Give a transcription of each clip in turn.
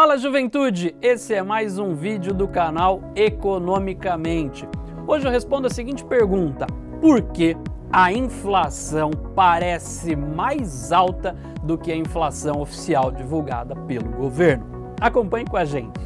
Fala juventude, esse é mais um vídeo do canal Economicamente. Hoje eu respondo a seguinte pergunta, por que a inflação parece mais alta do que a inflação oficial divulgada pelo governo? Acompanhe com a gente.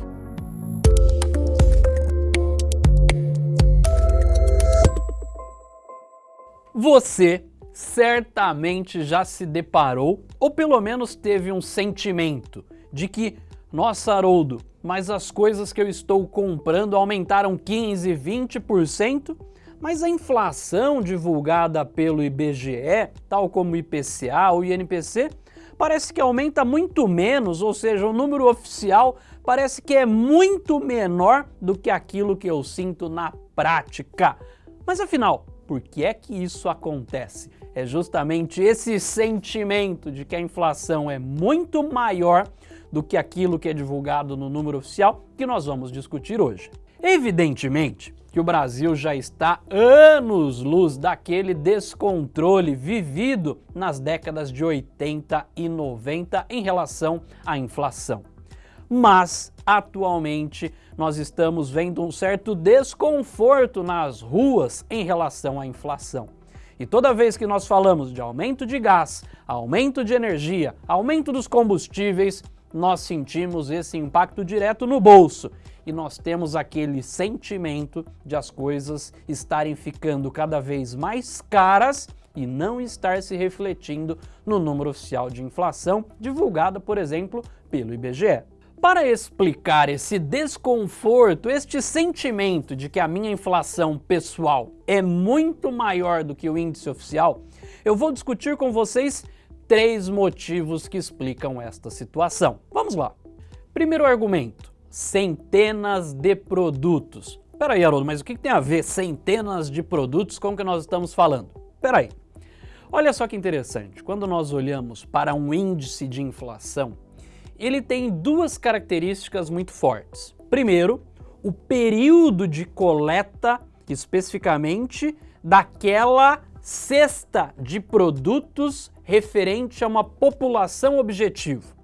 Você certamente já se deparou, ou pelo menos teve um sentimento, de que, nossa Haroldo, mas as coisas que eu estou comprando aumentaram 15, 20%, mas a inflação divulgada pelo IBGE, tal como o IPCA ou INPC, parece que aumenta muito menos, ou seja, o número oficial parece que é muito menor do que aquilo que eu sinto na prática. Mas afinal, por que é que isso acontece? É justamente esse sentimento de que a inflação é muito maior do que aquilo que é divulgado no número oficial que nós vamos discutir hoje. Evidentemente que o Brasil já está anos-luz daquele descontrole vivido nas décadas de 80 e 90 em relação à inflação mas atualmente nós estamos vendo um certo desconforto nas ruas em relação à inflação. E toda vez que nós falamos de aumento de gás, aumento de energia, aumento dos combustíveis, nós sentimos esse impacto direto no bolso e nós temos aquele sentimento de as coisas estarem ficando cada vez mais caras e não estar se refletindo no número oficial de inflação divulgado, por exemplo, pelo IBGE. Para explicar esse desconforto, este sentimento de que a minha inflação pessoal é muito maior do que o índice oficial, eu vou discutir com vocês três motivos que explicam esta situação. Vamos lá. Primeiro argumento, centenas de produtos. Peraí, Haroldo, mas o que tem a ver centenas de produtos com o que nós estamos falando? Peraí. Olha só que interessante, quando nós olhamos para um índice de inflação, ele tem duas características muito fortes. Primeiro, o período de coleta, especificamente, daquela cesta de produtos referente a uma população objetivo.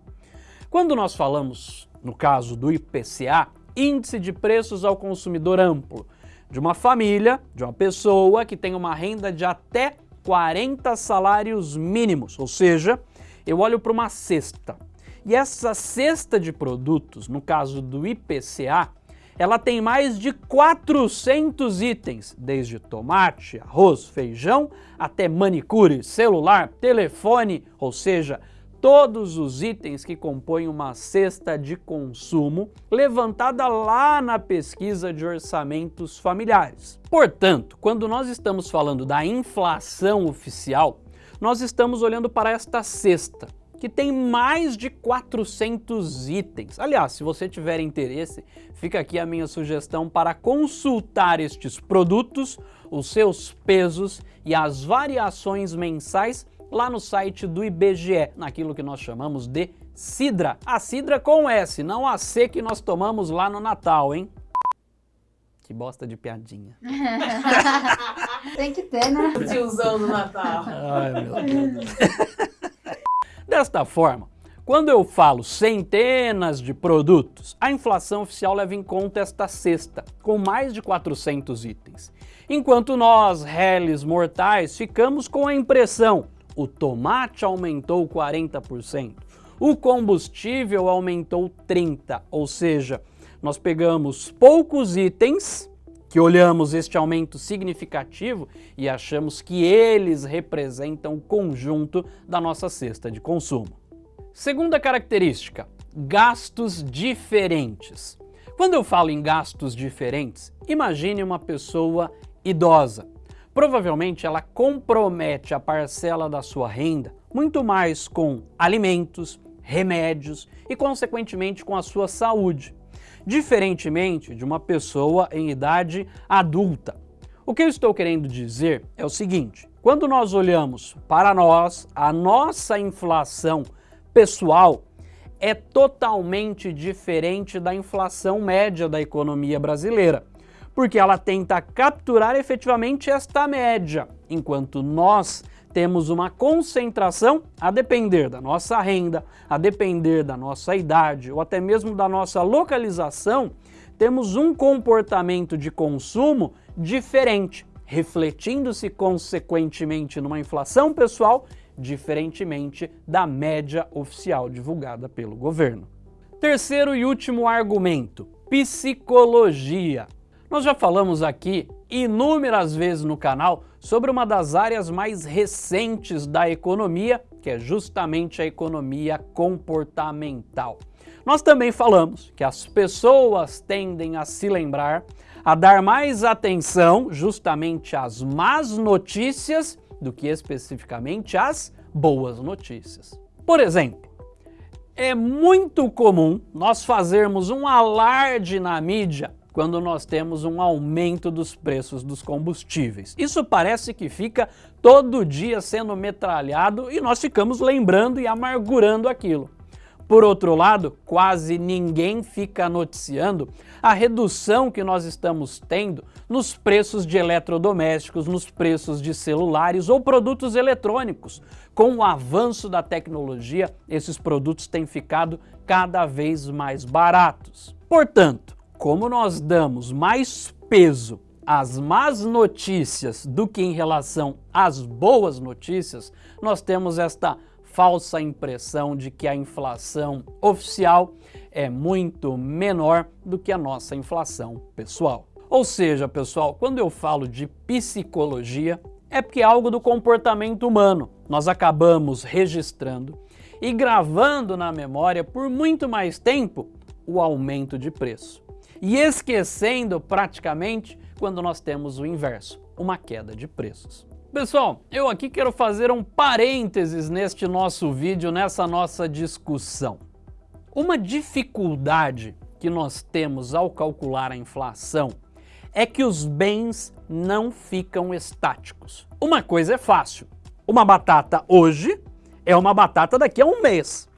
Quando nós falamos, no caso do IPCA, Índice de Preços ao Consumidor Amplo, de uma família, de uma pessoa que tem uma renda de até 40 salários mínimos, ou seja, eu olho para uma cesta. E essa cesta de produtos, no caso do IPCA, ela tem mais de 400 itens, desde tomate, arroz, feijão, até manicure, celular, telefone, ou seja, todos os itens que compõem uma cesta de consumo levantada lá na pesquisa de orçamentos familiares. Portanto, quando nós estamos falando da inflação oficial, nós estamos olhando para esta cesta, que tem mais de 400 itens. Aliás, se você tiver interesse, fica aqui a minha sugestão para consultar estes produtos, os seus pesos e as variações mensais lá no site do IBGE, naquilo que nós chamamos de Sidra. A Sidra com S, não a C que nós tomamos lá no Natal, hein? Que bosta de piadinha. Tem que ter, né? Tiozão do Natal. Ai, meu Deus. Desta forma, quando eu falo centenas de produtos, a inflação oficial leva em conta esta cesta, com mais de 400 itens. Enquanto nós, réis mortais, ficamos com a impressão o tomate aumentou 40%, o combustível aumentou 30%, ou seja, nós pegamos poucos itens que olhamos este aumento significativo e achamos que eles representam o conjunto da nossa cesta de consumo. Segunda característica, gastos diferentes. Quando eu falo em gastos diferentes, imagine uma pessoa idosa. Provavelmente ela compromete a parcela da sua renda muito mais com alimentos, remédios e, consequentemente, com a sua saúde diferentemente de uma pessoa em idade adulta. O que eu estou querendo dizer é o seguinte, quando nós olhamos para nós, a nossa inflação pessoal é totalmente diferente da inflação média da economia brasileira, porque ela tenta capturar efetivamente esta média, enquanto nós temos uma concentração a depender da nossa renda, a depender da nossa idade ou até mesmo da nossa localização, temos um comportamento de consumo diferente, refletindo-se consequentemente numa inflação pessoal diferentemente da média oficial divulgada pelo governo. Terceiro e último argumento, psicologia. Nós já falamos aqui inúmeras vezes no canal sobre uma das áreas mais recentes da economia, que é justamente a economia comportamental. Nós também falamos que as pessoas tendem a se lembrar, a dar mais atenção justamente às más notícias do que especificamente às boas notícias. Por exemplo, é muito comum nós fazermos um alarde na mídia quando nós temos um aumento dos preços dos combustíveis. Isso parece que fica todo dia sendo metralhado e nós ficamos lembrando e amargurando aquilo. Por outro lado, quase ninguém fica noticiando a redução que nós estamos tendo nos preços de eletrodomésticos, nos preços de celulares ou produtos eletrônicos. Com o avanço da tecnologia, esses produtos têm ficado cada vez mais baratos. Portanto, como nós damos mais peso às más notícias do que em relação às boas notícias, nós temos esta falsa impressão de que a inflação oficial é muito menor do que a nossa inflação pessoal. Ou seja, pessoal, quando eu falo de psicologia, é porque é algo do comportamento humano. Nós acabamos registrando e gravando na memória por muito mais tempo o aumento de preço. E esquecendo praticamente quando nós temos o inverso, uma queda de preços. Pessoal, eu aqui quero fazer um parênteses neste nosso vídeo, nessa nossa discussão. Uma dificuldade que nós temos ao calcular a inflação é que os bens não ficam estáticos. Uma coisa é fácil, uma batata hoje é uma batata daqui a um mês.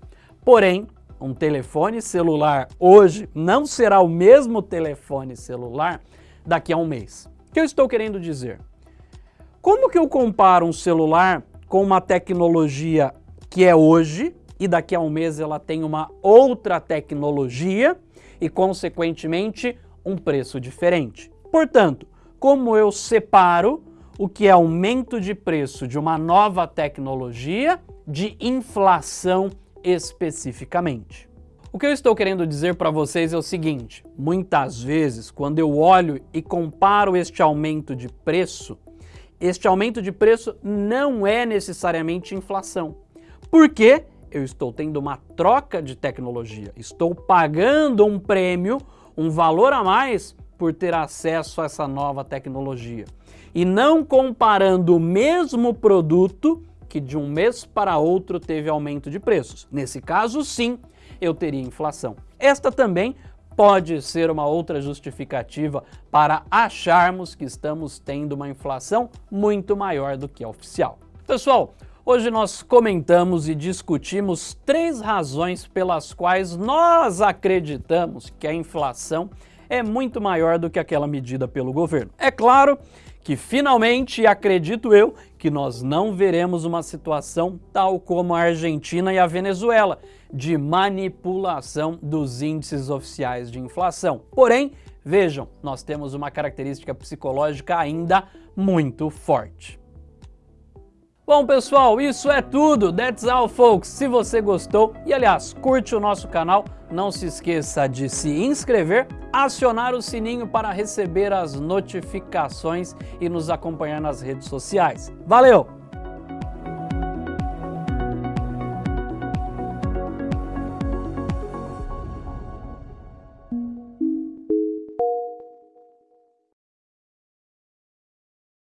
Porém, um telefone celular hoje não será o mesmo telefone celular daqui a um mês. O que eu estou querendo dizer? Como que eu comparo um celular com uma tecnologia que é hoje e daqui a um mês ela tem uma outra tecnologia e, consequentemente, um preço diferente? Portanto, como eu separo o que é aumento de preço de uma nova tecnologia de inflação especificamente? O que eu estou querendo dizer para vocês é o seguinte, muitas vezes quando eu olho e comparo este aumento de preço este aumento de preço não é necessariamente inflação. Porque eu estou tendo uma troca de tecnologia, estou pagando um prêmio, um valor a mais por ter acesso a essa nova tecnologia. E não comparando o mesmo produto que de um mês para outro teve aumento de preços. Nesse caso, sim, eu teria inflação. Esta também pode ser uma outra justificativa para acharmos que estamos tendo uma inflação muito maior do que a oficial. Pessoal, hoje nós comentamos e discutimos três razões pelas quais nós acreditamos que a inflação é muito maior do que aquela medida pelo governo. É claro que finalmente, acredito eu, que nós não veremos uma situação tal como a Argentina e a Venezuela, de manipulação dos índices oficiais de inflação. Porém, vejam, nós temos uma característica psicológica ainda muito forte. Bom pessoal, isso é tudo, that's all folks. Se você gostou e aliás, curte o nosso canal, não se esqueça de se inscrever, acionar o sininho para receber as notificações e nos acompanhar nas redes sociais. Valeu!